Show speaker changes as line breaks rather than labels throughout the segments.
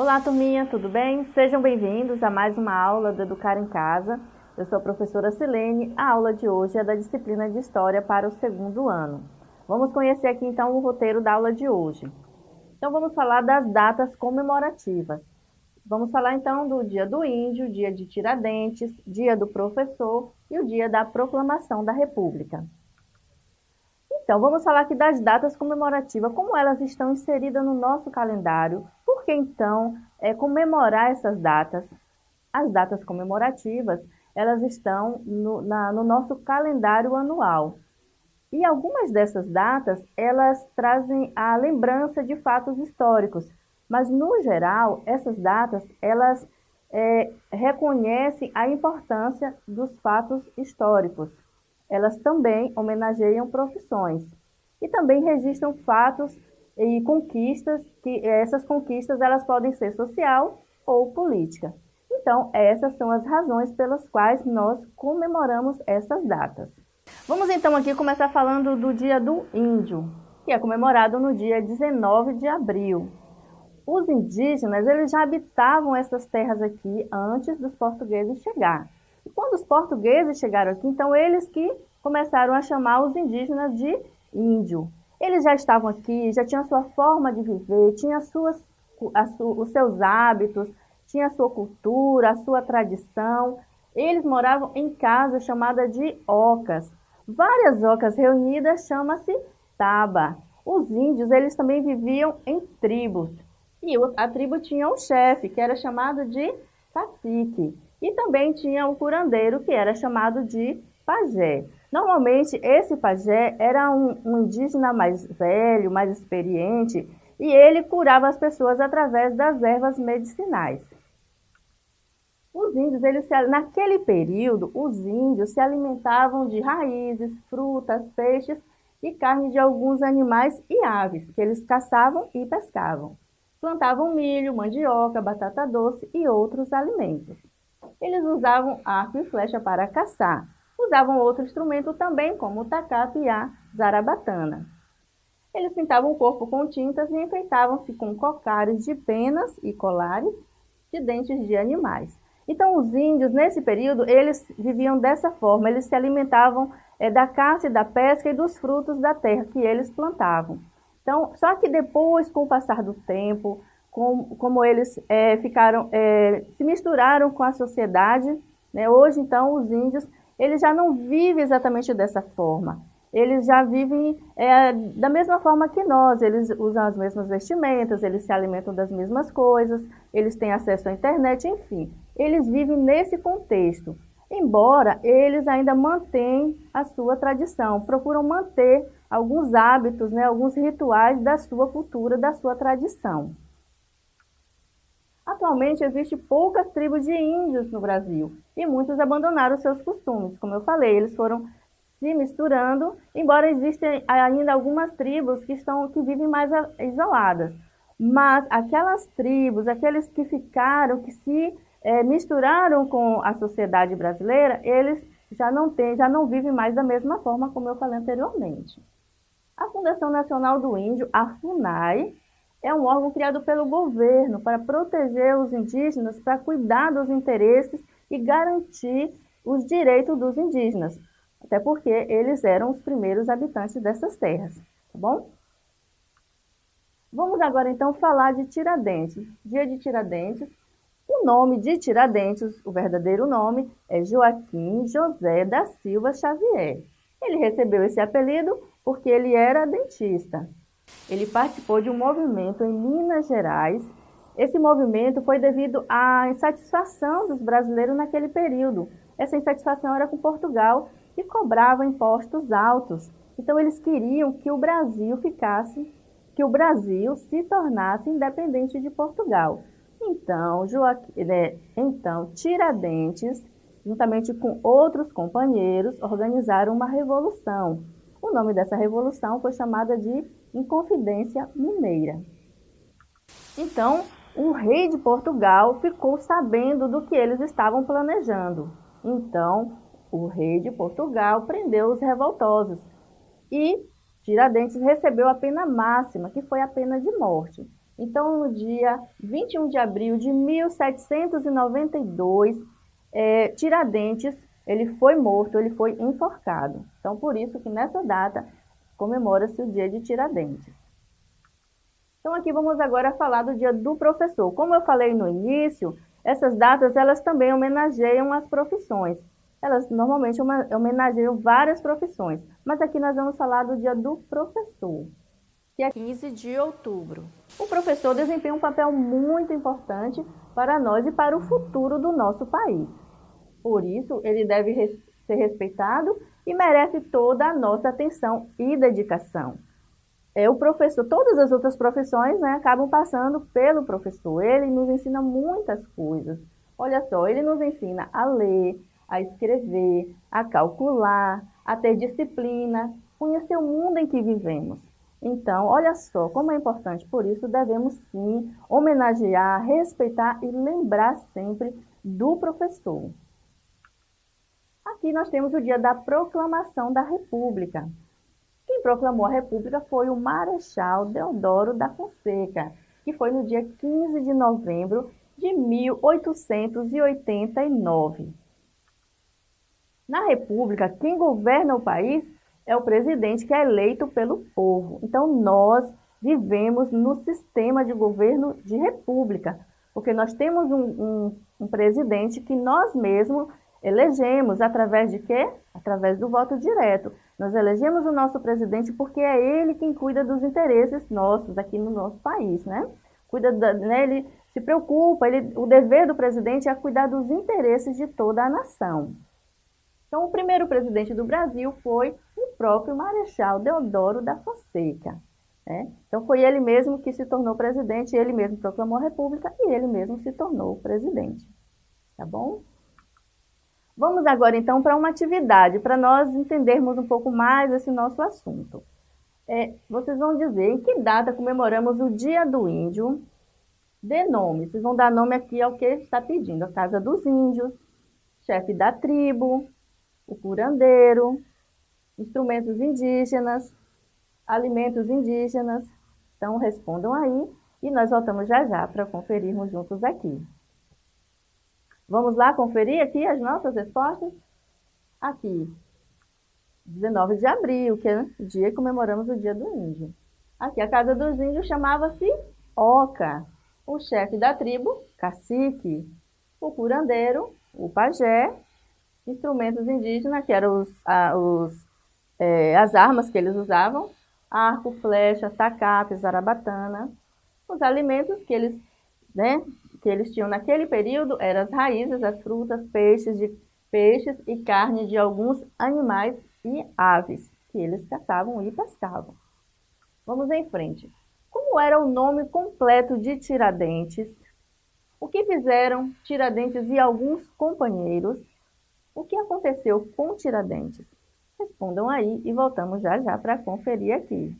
Olá, turminha, tudo bem? Sejam bem-vindos a mais uma aula do Educar em Casa. Eu sou a professora Silene. A aula de hoje é da disciplina de História para o segundo ano. Vamos conhecer aqui então o roteiro da aula de hoje. Então vamos falar das datas comemorativas. Vamos falar então do Dia do Índio, Dia de Tiradentes, Dia do Professor e o Dia da Proclamação da República. Então, vamos falar aqui das datas comemorativas, como elas estão inseridas no nosso calendário, que então é, comemorar essas datas? As datas comemorativas, elas estão no, na, no nosso calendário anual. E algumas dessas datas, elas trazem a lembrança de fatos históricos, mas no geral, essas datas, elas é, reconhecem a importância dos fatos históricos. Elas também homenageiam profissões e também registram fatos e conquistas, que essas conquistas elas podem ser social ou política. Então, essas são as razões pelas quais nós comemoramos essas datas. Vamos então aqui começar falando do Dia do Índio, que é comemorado no dia 19 de abril. Os indígenas, eles já habitavam essas terras aqui antes dos portugueses chegar. E quando os portugueses chegaram aqui, então eles que começaram a chamar os indígenas de índio. Eles já estavam aqui, já tinham a sua forma de viver, tinham suas, su, os seus hábitos, tinha a sua cultura, a sua tradição. Eles moravam em casa chamada de ocas. Várias ocas reunidas chama-se taba. Os índios, eles também viviam em tribos. E a tribo tinha um chefe, que era chamado de cacique. E também tinha o curandeiro, que era chamado de pajé. Normalmente, esse pajé era um, um indígena mais velho, mais experiente, e ele curava as pessoas através das ervas medicinais. Os índios, eles se, naquele período, os índios se alimentavam de raízes, frutas, peixes e carne de alguns animais e aves, que eles caçavam e pescavam. Plantavam milho, mandioca, batata doce e outros alimentos. Eles usavam arco e flecha para caçar. Usavam outro instrumento também, como o tacato e a zarabatana. Eles pintavam o corpo com tintas e enfeitavam-se com cocares de penas e colares de dentes de animais. Então, os índios, nesse período, eles viviam dessa forma, eles se alimentavam é, da caça e da pesca e dos frutos da terra que eles plantavam. Então, só que depois, com o passar do tempo, com, como eles é, ficaram, é, se misturaram com a sociedade, né? hoje, então, os índios, eles já não vivem exatamente dessa forma. Eles já vivem é, da mesma forma que nós, eles usam as mesmas vestimentas, eles se alimentam das mesmas coisas, eles têm acesso à internet, enfim. Eles vivem nesse contexto, embora eles ainda mantêm a sua tradição, procuram manter alguns hábitos, né, alguns rituais da sua cultura, da sua tradição. Atualmente existe poucas tribos de índios no Brasil e muitos abandonaram seus costumes. Como eu falei, eles foram se misturando, embora existem ainda algumas tribos que, estão, que vivem mais isoladas. Mas aquelas tribos, aqueles que ficaram, que se é, misturaram com a sociedade brasileira, eles já não, têm, já não vivem mais da mesma forma como eu falei anteriormente. A Fundação Nacional do Índio, a FUNAI, é um órgão criado pelo governo para proteger os indígenas, para cuidar dos interesses e garantir os direitos dos indígenas, até porque eles eram os primeiros habitantes dessas terras, tá bom? Vamos agora então falar de Tiradentes. Dia de Tiradentes, o nome de Tiradentes, o verdadeiro nome, é Joaquim José da Silva Xavier. Ele recebeu esse apelido porque ele era dentista. Ele participou de um movimento em Minas Gerais. Esse movimento foi devido à insatisfação dos brasileiros naquele período. Essa insatisfação era com Portugal, que cobrava impostos altos. Então eles queriam que o Brasil ficasse, que o Brasil se tornasse independente de Portugal. Então, Joaquim, né, então Tiradentes, juntamente com outros companheiros, organizaram uma revolução. O nome dessa revolução foi chamada de Inconfidência Mineira. Então, o rei de Portugal ficou sabendo do que eles estavam planejando. Então, o rei de Portugal prendeu os revoltosos e Tiradentes recebeu a pena máxima, que foi a pena de morte. Então, no dia 21 de abril de 1792, é, Tiradentes, ele foi morto, ele foi enforcado. Então, por isso que nessa data comemora-se o dia de Tiradentes. Então, aqui vamos agora falar do dia do professor. Como eu falei no início, essas datas, elas também homenageiam as profissões. Elas normalmente homenageiam várias profissões, mas aqui nós vamos falar do dia do professor que é 15 de outubro. O professor desempenha um papel muito importante para nós e para o futuro do nosso país. Por isso, ele deve ser respeitado e merece toda a nossa atenção e dedicação. É o professor, todas as outras profissões né, acabam passando pelo professor. Ele nos ensina muitas coisas. Olha só, ele nos ensina a ler, a escrever, a calcular, a ter disciplina, conhecer o mundo em que vivemos. Então, olha só como é importante, por isso devemos sim homenagear, respeitar e lembrar sempre do professor. Aqui nós temos o dia da proclamação da República. Quem proclamou a República foi o Marechal Deodoro da Fonseca, que foi no dia 15 de novembro de 1889. Na República, quem governa o país é o presidente que é eleito pelo povo. Então, nós vivemos no sistema de governo de república, porque nós temos um, um, um presidente que nós mesmos elegemos através de quê? Através do voto direto. Nós elegemos o nosso presidente porque é ele quem cuida dos interesses nossos aqui no nosso país, né? Cuida da, né, ele se preocupa, ele, o dever do presidente é cuidar dos interesses de toda a nação. Então, o primeiro presidente do Brasil foi o próprio Marechal Deodoro da Fonseca. Né? Então, foi ele mesmo que se tornou presidente, ele mesmo proclamou a república e ele mesmo se tornou presidente. Tá bom? Vamos agora, então, para uma atividade, para nós entendermos um pouco mais esse nosso assunto. É, vocês vão dizer em que data comemoramos o Dia do Índio. Dê nome, vocês vão dar nome aqui ao que está pedindo. A Casa dos Índios, chefe da tribo, o curandeiro, instrumentos indígenas, alimentos indígenas. Então, respondam aí e nós voltamos já já para conferirmos juntos aqui. Vamos lá conferir aqui as nossas respostas? Aqui, 19 de abril, que é o dia que comemoramos o Dia do Índio. Aqui, a Casa dos Índios chamava-se Oca. O chefe da tribo, cacique. O curandeiro, o pajé instrumentos indígenas, que eram os, a, os, é, as armas que eles usavam, arco, flecha, tacape, zarabatana. Os alimentos que eles, né, que eles tinham naquele período eram as raízes, as frutas, peixes, de, peixes e carne de alguns animais e aves que eles caçavam e pescavam. Vamos em frente. Como era o nome completo de Tiradentes? O que fizeram Tiradentes e alguns companheiros o que aconteceu com Tiradentes? Respondam aí e voltamos já já para conferir aqui.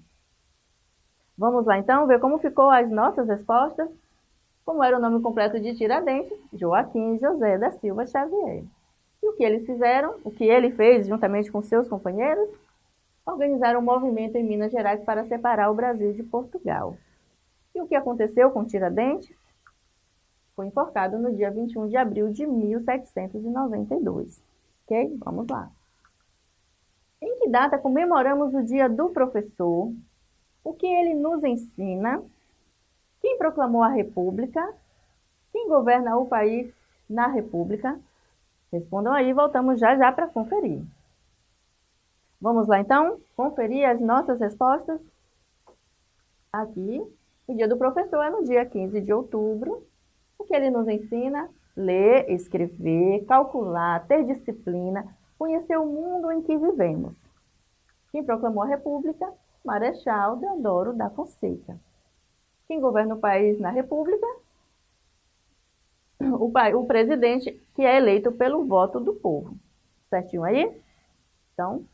Vamos lá então ver como ficou as nossas respostas? Como era o nome completo de Tiradentes? Joaquim José da Silva Xavier. E o que eles fizeram? O que ele fez juntamente com seus companheiros? Organizaram um movimento em Minas Gerais para separar o Brasil de Portugal. E o que aconteceu com Tiradentes? Foi enforcado no dia 21 de abril de 1792. Ok? Vamos lá. Em que data comemoramos o dia do professor? O que ele nos ensina? Quem proclamou a República? Quem governa o país na República? Respondam aí, voltamos já já para conferir. Vamos lá então, conferir as nossas respostas? Aqui, o dia do professor é no dia 15 de outubro, o que ele nos ensina? Ler, escrever, calcular, ter disciplina, conhecer o mundo em que vivemos. Quem proclamou a República? Marechal Deodoro da Fonseca. Quem governa o país na República? O, o presidente que é eleito pelo voto do povo. Certinho aí? Então,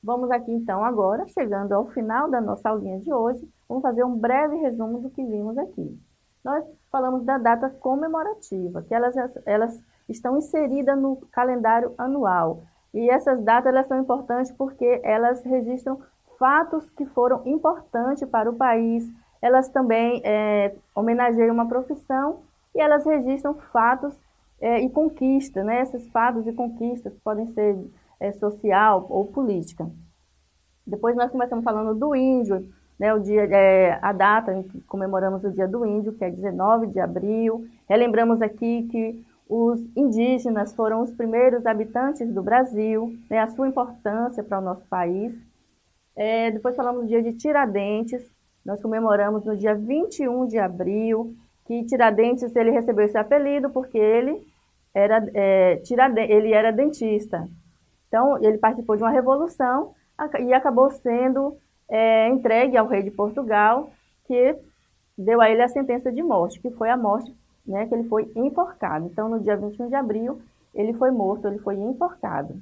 vamos aqui então agora, chegando ao final da nossa aulinha de hoje, vamos fazer um breve resumo do que vimos aqui nós falamos da data comemorativa, que elas, elas estão inseridas no calendário anual. E essas datas elas são importantes porque elas registram fatos que foram importantes para o país, elas também é, homenageiam uma profissão e elas registram fatos é, e conquistas, né? Esses fatos e conquistas podem ser é, social ou política. Depois nós começamos falando do índio, né, o dia, é, a data em que comemoramos o Dia do Índio, que é 19 de abril. Relembramos aqui que os indígenas foram os primeiros habitantes do Brasil, né, a sua importância para o nosso país. É, depois falamos do dia de Tiradentes, nós comemoramos no dia 21 de abril, que Tiradentes ele recebeu esse apelido porque ele era, é, ele era dentista. Então, ele participou de uma revolução e acabou sendo é, entregue ao rei de Portugal, que deu a ele a sentença de morte, que foi a morte, né, que ele foi enforcado. Então, no dia 21 de abril, ele foi morto, ele foi enforcado.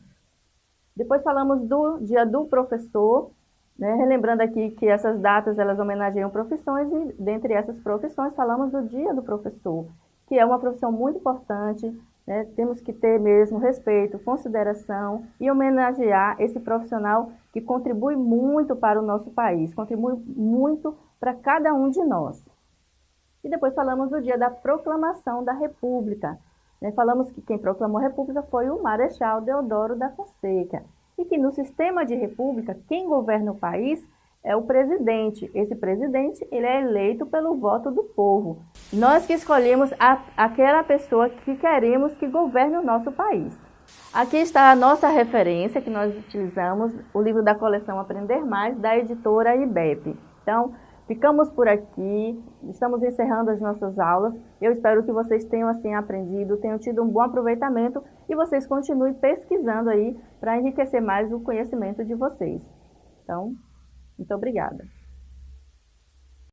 Depois falamos do dia do professor, né, relembrando aqui que essas datas elas homenageiam profissões e dentre essas profissões falamos do dia do professor, que é uma profissão muito importante, né? Temos que ter mesmo respeito, consideração e homenagear esse profissional que contribui muito para o nosso país, contribui muito para cada um de nós. E depois falamos do dia da proclamação da República. Né? Falamos que quem proclamou a República foi o Marechal Deodoro da Fonseca. E que no sistema de república, quem governa o país é o presidente. Esse presidente ele é eleito pelo voto do povo. Nós que escolhemos a, aquela pessoa que queremos que governe o nosso país. Aqui está a nossa referência que nós utilizamos, o livro da coleção Aprender Mais, da editora IBEP. Então, ficamos por aqui, estamos encerrando as nossas aulas. Eu espero que vocês tenham assim aprendido, tenham tido um bom aproveitamento e vocês continuem pesquisando aí para enriquecer mais o conhecimento de vocês. Então, muito obrigada.